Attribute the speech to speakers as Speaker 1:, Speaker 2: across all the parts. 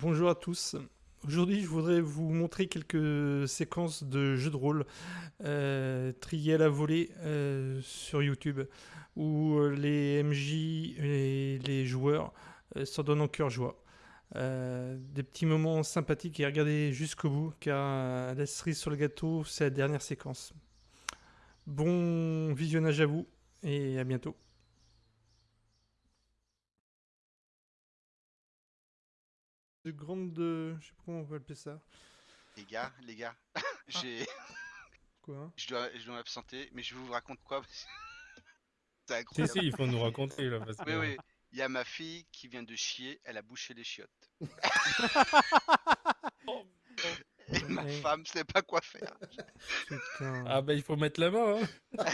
Speaker 1: Bonjour à tous. Aujourd'hui, je voudrais vous montrer quelques séquences de jeux de rôle euh, à la volée euh, sur YouTube, où euh, les MJ et les joueurs euh, s'en donnent en cœur joie. Des petits moments sympathiques et regardez jusqu'au bout, car la cerise sur le gâteau, c'est la dernière séquence. Bon visionnage à vous et à bientôt. De grande, de... je sais pas comment on va appeler ça.
Speaker 2: Les gars, les gars, j'ai,
Speaker 1: Quoi? Hein
Speaker 2: je dois, je dois m'absenter, mais je vous raconte quoi? C'est
Speaker 3: Si,
Speaker 2: incroyable.
Speaker 3: si, il faut nous raconter là. Parce que...
Speaker 2: Oui, oui, il y a ma fille qui vient de chier, elle a bouché les chiottes. Et ma femme sait pas quoi faire.
Speaker 1: Putain.
Speaker 3: Ah bah il faut mettre la main. Hein.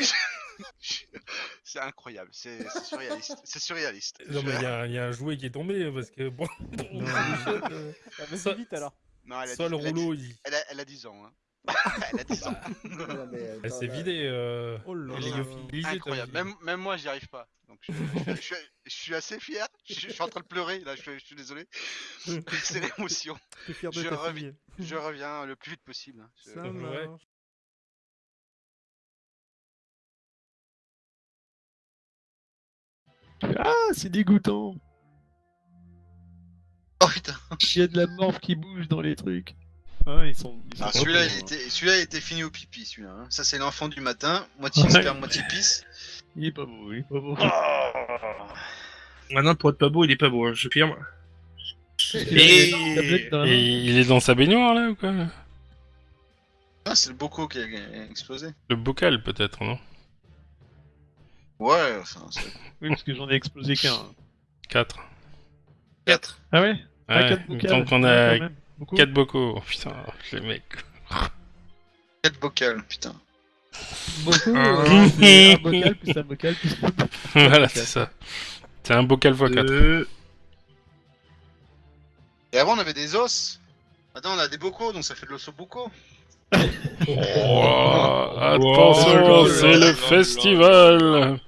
Speaker 2: C'est incroyable, c'est surréaliste. C'est surréaliste.
Speaker 3: Non mais il y, a un- il y a un jouet qui est tombé hein, parce que bon. Euh,
Speaker 4: Ah, vas-y vite alors.
Speaker 2: Non, elle a,
Speaker 3: soit
Speaker 2: dit-
Speaker 3: le
Speaker 2: elle a dit-
Speaker 3: rouleau, il,
Speaker 2: elle, a, elle a 10 ans. Hein. elle a 10 ans.
Speaker 5: Non, mais,
Speaker 3: elle
Speaker 5: attends,
Speaker 3: s'est vidée. Euh...
Speaker 1: Oh là
Speaker 3: elle est
Speaker 1: là.
Speaker 2: Incroyable. Même, même moi, j'y arrive pas. Donc je, je- je suis, je suis assez fier. Je, je suis en train de pleurer. Là, je, suis- je suis désolé. C'est l'émotion. Je reviens.
Speaker 1: fille.
Speaker 2: Je reviens le plus vite possible. hein. Je-
Speaker 1: Ça
Speaker 3: Ouais.
Speaker 4: Ah, c'est dégoûtant.
Speaker 2: Oh putain.
Speaker 4: Il y a de la morphe qui bouge dans les trucs. Ah, ils sont. Ils sont
Speaker 2: Ah, celui-là, il
Speaker 4: hein.
Speaker 2: était, celui-là, il était fini au pipi, celui-là. hein. Ça, c'est l'enfant du matin, moitié
Speaker 4: Ouais.
Speaker 2: sperme, moitié pisse.
Speaker 4: Il est pas beau, il est pas beau.
Speaker 6: Maintenant, pour être pas beau, il est pas beau, hein, je firme.
Speaker 4: Il a une tablette dans la main.
Speaker 3: Et il est dans sa baignoire là ou quoi?
Speaker 2: Ah, c'est le boco qui a explosé.
Speaker 3: Le bocal peut-être, non?
Speaker 2: Ouais, enfin, c'est
Speaker 4: Oui, parce que j'en ai explosé qu'un.
Speaker 3: 4.
Speaker 2: 4.
Speaker 4: Ah ouais? Ah,
Speaker 3: Ouais,
Speaker 4: quatre
Speaker 3: semble qu'on
Speaker 4: Ouais,
Speaker 3: a
Speaker 4: quand même. Beaucoup
Speaker 3: 4 bocaux. Oh, putain, les mecs.
Speaker 2: 4 bocals, putain.
Speaker 4: Beaucoup
Speaker 3: Ah.
Speaker 4: euh, c'est un bocal plus un bocal plus un bocal.
Speaker 3: voilà, c'est ça. C'est un bocal x 4.
Speaker 6: Deux.
Speaker 2: Et avant, on avait des os. Maintenant, on a des bocaux, donc ça fait de l'osso boco.
Speaker 3: Oh, attention,
Speaker 6: Oh,
Speaker 3: c'est le festival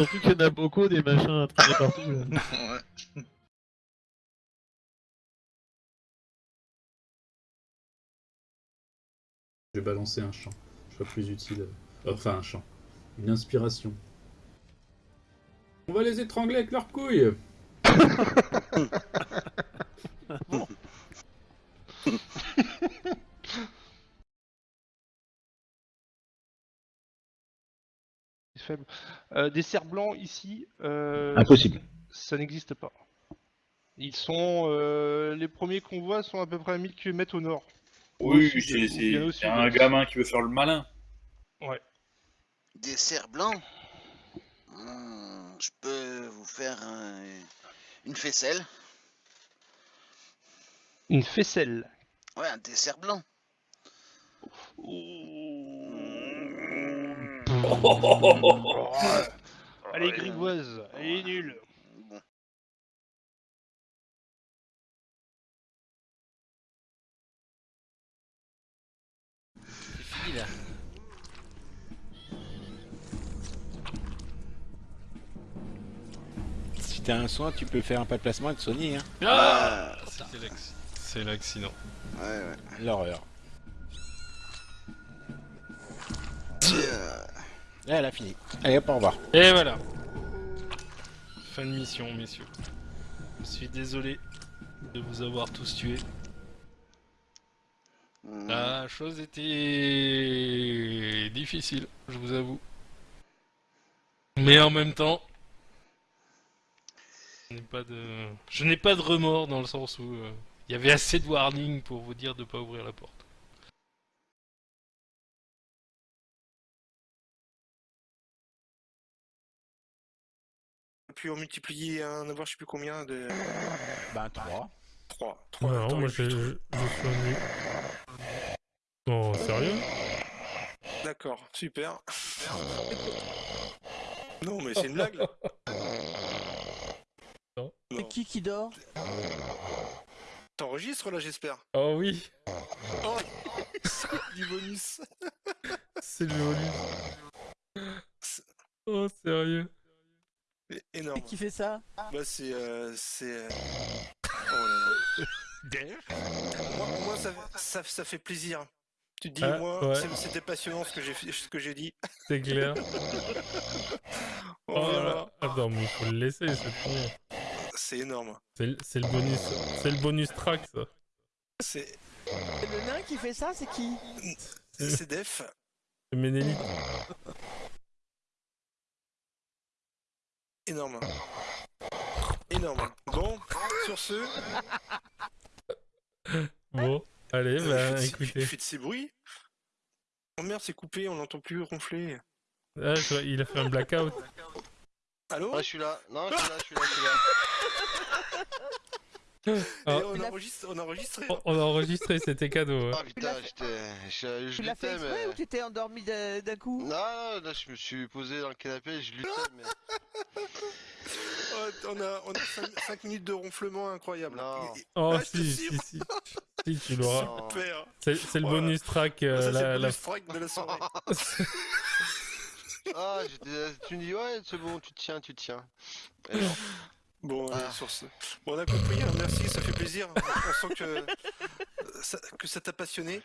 Speaker 4: Surtout qu'il y en a beaucoup des machins à traîner partout. Là.
Speaker 2: ouais.
Speaker 7: Je vais balancer un chant. Je serai plus utile. Enfin, un chant. Une inspiration. On va les étrangler avec leurs couilles
Speaker 8: faible. Euh, des cerfs blancs ici, euh,
Speaker 6: Impossible.
Speaker 8: ça n'existe pas. Ils sont. euh, les premiers qu'on voit sont à peu près à 1000 km au nord.
Speaker 6: Oui, c'est- un gamin qui veut faire le malin.
Speaker 2: Des cerfs blancs? Hmm, je peux vous faire un- une faisselle?
Speaker 8: Une faisselle?
Speaker 2: Ouais, un dessert blanc.
Speaker 8: Elle est grivoise, elle est nulle.
Speaker 2: Bon.
Speaker 9: Si t'as un soin, tu peux faire un pas de placement et te soigner, hein.
Speaker 3: Ah C'était l'acc- C'est l'accident.
Speaker 2: Ouais, ouais.
Speaker 9: L'horreur.
Speaker 2: Tiens.
Speaker 9: Là, elle a fini. Allez, hop, au revoir.
Speaker 3: Et voilà Fin de mission, messieurs. Je suis désolé de vous avoir tous tués.
Speaker 2: Hmm.
Speaker 3: La chose était difficile, je vous avoue. Mais en même temps, je n'ai pas de, je n'ai pas de remords dans le sens où euh, il y avait assez de warning pour vous dire de pas ouvrir la porte.
Speaker 10: Puis en multiplier un avoir je sais plus combien de
Speaker 9: Ben, 3.
Speaker 10: 3. 3
Speaker 3: Non, moi je, je, je. Non, sérieux
Speaker 10: D'accord, super. non mais c'est une blague là.
Speaker 3: Non.
Speaker 10: Non.
Speaker 4: qui qui dort?
Speaker 10: T'enregistres là j'espère.
Speaker 3: Oh oui,
Speaker 10: Oh du bonus.
Speaker 3: c'est joli. Oh sérieux
Speaker 10: Énorme.
Speaker 4: fait ça
Speaker 10: Bah c'est euh, c'est euh, Oh là là. Moi, moi, ça, ça, ça fait plaisir. Tu te dis,
Speaker 3: Ah,
Speaker 10: moi,
Speaker 3: ouais.
Speaker 10: c'était passionnant ce que j'ai fait- ce que j'ai dit.
Speaker 3: C'est clair.
Speaker 10: On
Speaker 3: Oh là. Attends, mais il faut le laisser, c'est trop bien.
Speaker 10: C'est énorme.
Speaker 3: C'est le- c'est le bonus, c'est le bonus track ça.
Speaker 10: C'est
Speaker 5: Le nain qui fait ça, c'est qui
Speaker 10: c'est def.
Speaker 3: C'est Ménélique.
Speaker 10: Énorme. Énorme. Bon, sur ce,
Speaker 3: Bon, allez,
Speaker 10: euh,
Speaker 3: bah
Speaker 10: faites,
Speaker 3: écoutez.
Speaker 10: faites ces bruits. Oh merde, c'est coupé, on n'entend plus ronfler.
Speaker 3: Ah, je il a fait un blackout.
Speaker 10: Allô?
Speaker 2: Ah, je suis là. Non, je suis là, je suis là, je suis là.
Speaker 10: Et
Speaker 3: Ah.
Speaker 10: on,
Speaker 5: a-
Speaker 10: enregistre, on a enregistré.
Speaker 3: On- On a enregistré, c'était cadeau. hein.
Speaker 2: Ah putain, j'étais. Je, je
Speaker 5: Tu l'as fait
Speaker 2: luttais,
Speaker 5: exprès
Speaker 2: mais.
Speaker 5: ou tu t'es endormi d'un d'un coup
Speaker 2: Non, là je me suis posé dans le canapé, je luttais, mais.
Speaker 10: Oh, on a, on a 5, minutes de ronflement incroyable.
Speaker 2: Non.
Speaker 10: Et-
Speaker 3: Oh
Speaker 10: Ah, je te
Speaker 3: si,
Speaker 10: jure.
Speaker 3: si, si. Si, tu l'auras.
Speaker 2: Non.
Speaker 10: Super.
Speaker 3: C'est c'est le
Speaker 10: Voilà.
Speaker 3: bonus track. euh,
Speaker 10: Ça, c'est
Speaker 3: la-
Speaker 10: le
Speaker 3: la-
Speaker 10: bonus track de la soirée.
Speaker 2: Ah, j'étais. Tu me dis, ouais, c'est bon, tu te tiens, tu te tiens. Et non.
Speaker 10: Bon, euh,
Speaker 2: Ah.
Speaker 10: sur ce. Bon, on a compris, hein, merci, ça fait plaisir. On sent que ça, que ça t'a passionné.